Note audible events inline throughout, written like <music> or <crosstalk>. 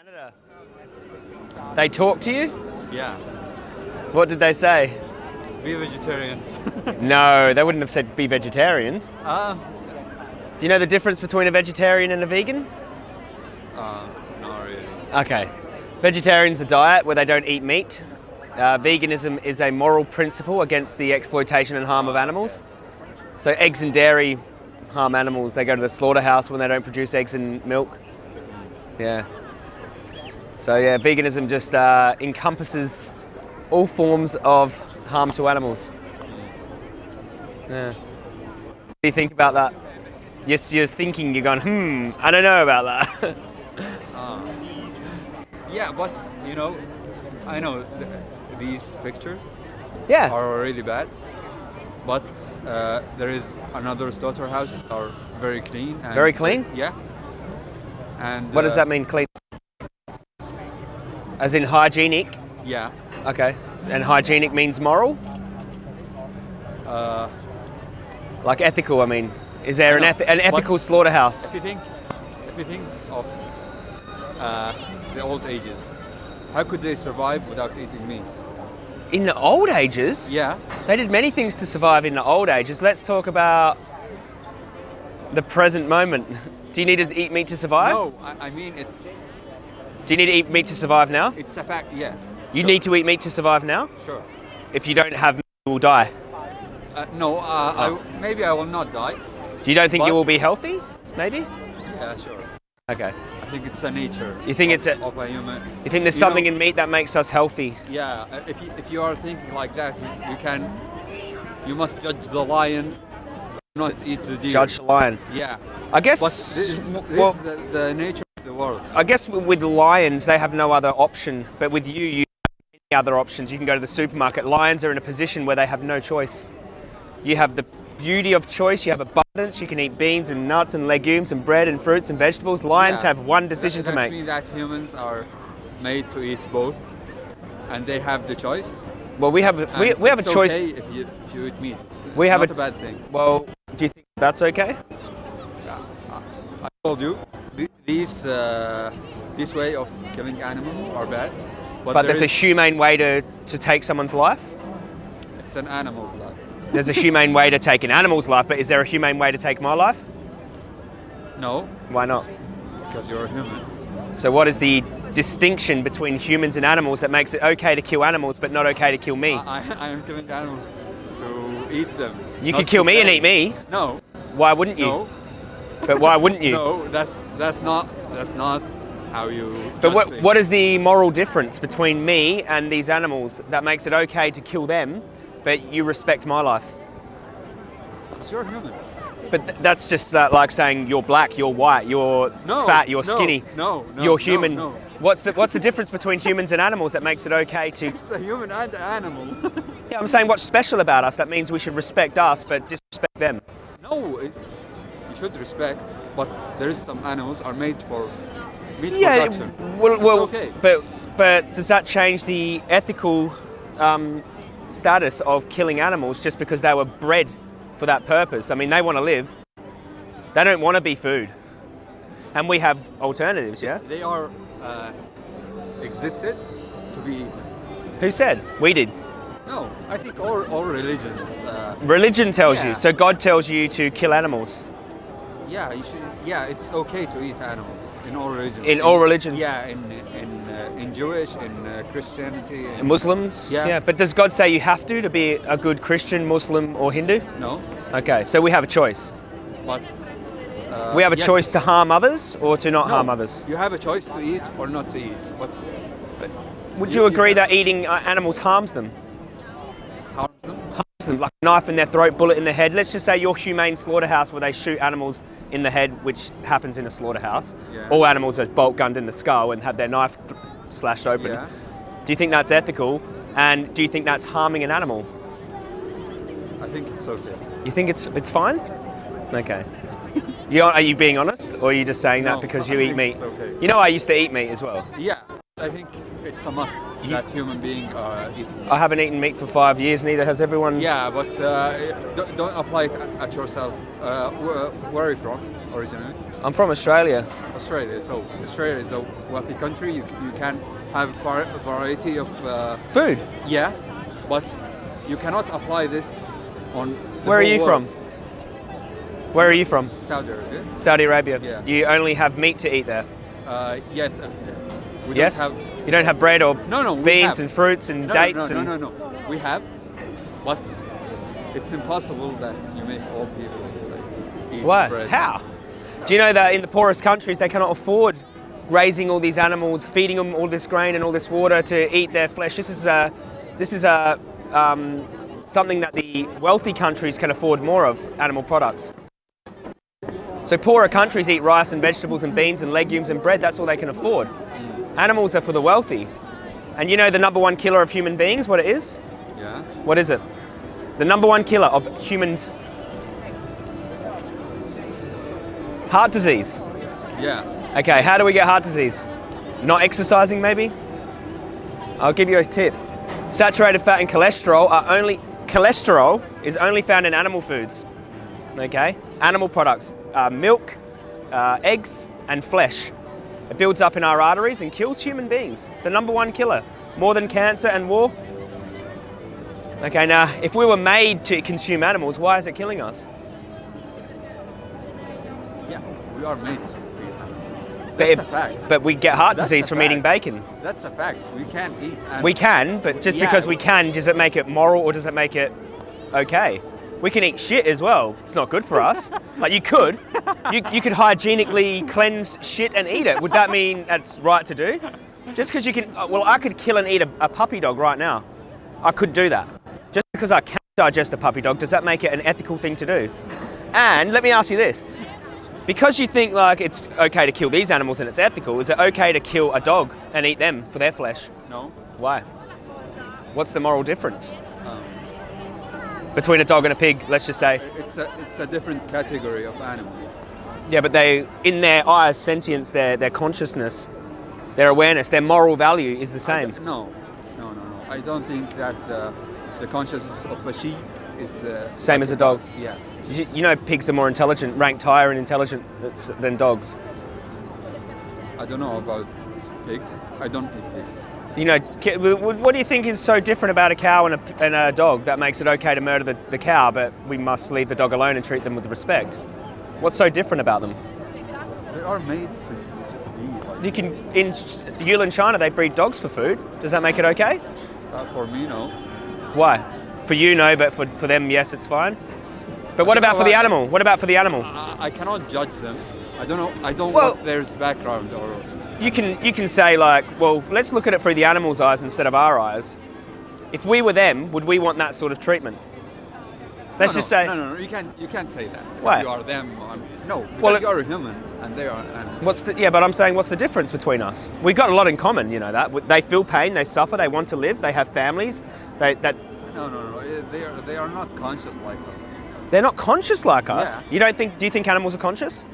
Canada. They talk to you? Yeah. What did they say? Be vegetarians. <laughs> No, they wouldn't have said be vegetarian. uh, Do you know the difference between a vegetarian and a vegan? uh, not really. Okay. Vegetarian's a diet where they don't eat meat. Uh, veganism is a moral principle against the exploitation and harm of animals. So eggs and dairy harm animals. They go to the slaughterhouse when they don't produce eggs and milk. Yeah. So yeah, veganism just uh, encompasses all forms of harm to animals. Yeah. What do you think about that? Yes, you're thinking, you're going, hmm, I don't know about that. Uh, <laughs> yeah, but you know, I know th- these pictures yeah. are really bad. But uh, there is another slaughterhouses are very clean. And Very clean? Yeah. And What does uh, that mean, clean? As in hygienic? Yeah. Okay. And hygienic means moral? Uh, Like ethical, I mean. Is there an, No, ethi- an ethical slaughterhouse? if you think, if you think of uh, the old ages, how could they survive without eating meat? In the old ages? Yeah. They did many things to survive in the old ages. Let's talk about the present moment. Do you need to eat meat to survive? No, I, I mean it's Do you need to eat meat to survive now? it's a fact. Yeah. You need to eat meat to survive now? Sure. If you don't have meat, you will die. Uh, no, uh, I, maybe I will not die. Do you don't think you will be healthy? Maybe? Yeah, sure. Okay. I think it's a nature. You think of, it's a- of a human? You think there's You know- something in meat that makes us healthy? Yeah, uh, if you, if you are thinking like that, you, you can, you must judge the lion, not eat the deer. Judge the lion. Yeah. I guess. But this, is- this well, is the, the nature the world. I guess with lions, they have no other option. But with you, you have many other options. You can go to the supermarket. Lions are in a position where they have no choice. You have the beauty of choice. You have abundance. You can eat beans and nuts and legumes and bread and fruits and vegetables. Lions Yeah. have one decision that, to make. that humans are made to eat both, and they have the choice. Well, we have a, we, we have a it's choice. Okay if you, if you eat meat, it's, We it's have not a- a bad thing. Well, do you think that's okay? Yeah. I told you, these uh, this way of killing animals are bad, but, But there there's a humane way to, to take someone's life. it's an animal's life. There's a humane way to take an animal's life, but is there a humane way to take my life? No, Why not? because you're a human. So, what is the distinction between humans and animals that makes it okay to kill animals but not okay to kill me? I, I am killing animals to eat them. you could kill me and eat me. No, Why wouldn't you? no, But why wouldn't you? no. That's that's not that's not how you. But what, things. what is the moral difference between me and these animals that makes it okay to kill them, but you respect my life? you're human. But th- that's just uh, like saying you're black, you're white, you're No, fat, you're no, skinny. no, no, you're human. no. What's the, what's the difference between humans and animals that makes it okay to? <laughs> It's a human and an animal. <laughs> Yeah, I'm saying what's special about us that means we should respect us but disrespect them. no, it, you should respect, but there is some animals are made for meat Yeah, production. well, well okay. but but does that change the ethical um, status of killing animals just because they were bred for that purpose? I mean, they want to live. They don't want to be food, and we have alternatives. Yeah. They are uh, existed to be eaten. Who said? We did. No, I think all, all religions. Uh, Religion tells Yeah. you. So God tells you to kill animals. Yeah, you should. Yeah, it's okay to eat animals in all religions. In all religions? Yeah, in in uh, in Jewish, in uh, Christianity. In, Muslims. Yeah. Yeah. But does God say you have to to be a good Christian, Muslim, or Hindu? No, Okay. So we have a choice. but. Uh, We have a yes, choice to harm others or to not no, harm others. You have a choice to eat or not to eat. But Would You- you you agree can- that eating uh, animals harms them? harms them. Harms them, like a knife in their throat, bullet in the head. Let's just say your humane slaughterhouse where they shoot animals in the head, which happens in a slaughterhouse. Yeah. All animals are bolt gunned in the skull and have their knife th- slashed open. Yeah. Do you think that's ethical? And do you think that's harming an animal? I think it's okay. You think it's it's fine? Okay. <laughs> You are, are you being honest, or are you just saying that No, because I you eat meat? okay. You know, I used to eat meat as well. Yeah, I think it's a must You- that human being uh, eat. meat. I haven't eaten meat for five years. Neither has everyone. Yeah, but uh, don't, don't apply it at yourself. Uh, where, are you from? originally? I'm from Australia. Australia. So Australia is a wealthy country. You, you can have a variety of uh, Food. yeah, but you cannot apply this on. Where are you world. from? Where are you from? Saudi Arabia. Saudi Arabia. Yeah. You only have meat to eat there. Uh, yes. We yes. Don't have, you don't have bread or No, no, beans have. and fruits and no, dates no, and no, no, no, no. We have, but it's impossible that you make all people like, eat What? bread. How? Do you know that in the poorest countries they cannot afford raising all these animals, feeding them all this grain and all this water to eat their flesh? This is a, this is a, um, something that the wealthy countries can afford more of, animal products. So poorer countries eat rice and vegetables and beans and legumes and bread. That's all they can afford. Animals are for the wealthy. And you know the number one killer of human beings, what it is? Yeah. What is it? The number one killer of humans. Heart disease. Yeah. Okay, how do we get heart disease? Not exercising, maybe? I'll give you a tip. Saturated fat and cholesterol are only cholesterol is only found in animal foods. Okay, animal products, uh, milk, uh, eggs, and flesh. It builds up in our arteries and kills human beings. The number one killer, more than cancer and war. Okay, now if we were made to consume animals, why is it killing us? Yeah. We are made to eat animals. But, That's if- a fact. but we get heart That's disease from eating bacon. That's a fact. We can't eat animals. We can, but just Yeah. because we can, does it make it moral or does it make it okay? We can eat shit as well. It's not good for us. like you could, you, you could hygienically cleanse shit and eat it. Would that mean that's right to do? Just because you can, uh, well, I could kill and eat a, a puppy dog right now. I could do that. Just because I can digest a puppy dog, does that make it an ethical thing to do? And let me ask you this. Because you think like it's okay to kill these animals and it's ethical, is it okay to kill a dog and eat them for their flesh? No. Why? What's the moral difference between a dog and a pig? Let's just say. it's a it's a different category of animals. Yeah, but they, in their eyes, sentience, their their consciousness, their awareness, their moral value is the same. No, no, no, no. I don't think that the, the consciousness of a sheep is uh, Same like as a dog. Yeah. You, you know, pigs are more intelligent, ranked higher in intelligence than dogs. I don't know about pigs. I don't eat pigs. You know, what do you think is so different about a cow and a, and a dog that makes it okay to murder the, the cow, but we must leave the dog alone and treat them with respect? What's so different about them? They are made to, to be like. You can in Yulin, China, they breed dogs for food. Does that make it okay? Uh, for me, no. Why? For you, no, but for, for them, yes, it's fine. But what about for the animal? What about for the animal? I, I cannot judge them. I don't know. I don't Well- know their background or. You can you can say like, well, let's look at it through the animal's eyes instead of our eyes. If we were them, would we want that sort of treatment? Let's no, just no, say, No, no, no. You can't. You can't say that. Why? You are them. um, no, because Well, it- you are a human and they are. And what's the yeah? But I'm saying, what's the difference between us? We've got a lot in common, you know that. They feel pain, they suffer, they want to live, they have families. They that no, no, no. eh, They are. They are not conscious like us. they're not conscious like us. Yeah. You don't think? Do you think animals are conscious?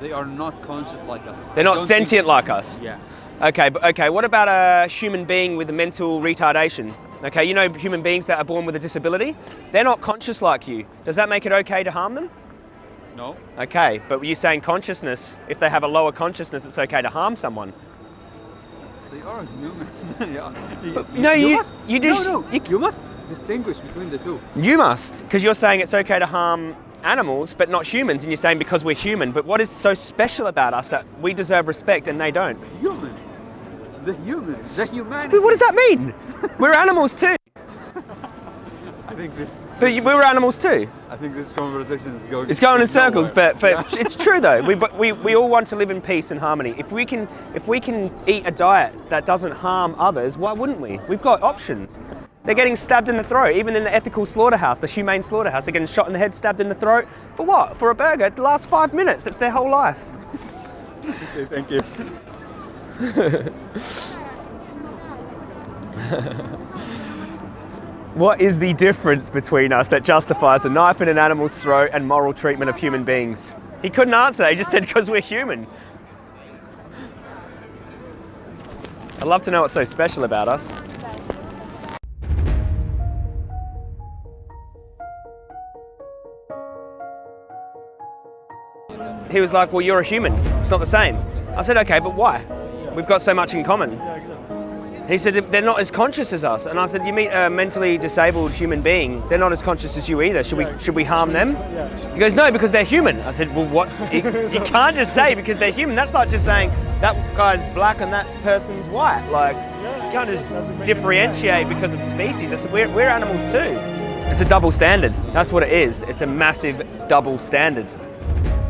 They are not conscious like us. They're not Don't think- sentient like us. Yeah. Okay, but okay, what about a human being with a mental retardation? Okay, you know human beings that are born with a disability? They're not conscious like you. Does that make it okay to harm them? No. Okay, but you're saying consciousness, if they have a lower consciousness, it's okay to harm someone. They are human. <laughs> yeah. But, no, you- must, you No, no. you- You, must distinguish between the two. You must, because you're saying it's okay to harm animals, but not humans, and you're saying because we're human. But what is so special about us that we deserve respect and they don't? Human. The humans The humanity. But what does that mean? we're animals too. I think this. But we're animals too. I think this conversation is going. It's going in circles, nowhere. but but Yeah. it's true though. We but we, we all want to live in peace and harmony. If we can if we can eat a diet that doesn't harm others, why wouldn't we? We've got options. They're getting stabbed in the throat, even in the ethical slaughterhouse, the humane slaughterhouse. They're getting shot in the head, stabbed in the throat. For what? For a burger? It lasts five minutes. That's their whole life. Okay, thank you. What is the difference between us that justifies a knife in an animal's throat and moral treatment of human beings? He couldn't answer. He just said because we're human. I'd love to know what's so special about us. He was like, well, you're a human. It's not the same. I said, okay, but why? We've got so much in common. He said, they're not as conscious as us. And I said, you meet a mentally disabled human being, they're not as conscious as you either. Should we, should we harm them? He goes, no, because they're human. I said, well, what? <laughs> You, can't just say because they're human. That's like just saying that guy's black and that person's white. Like, you can't just doesn't make any differentiate because of species. I said, we're, we're animals too. It's a double standard. That's what it is. It's a massive double standard.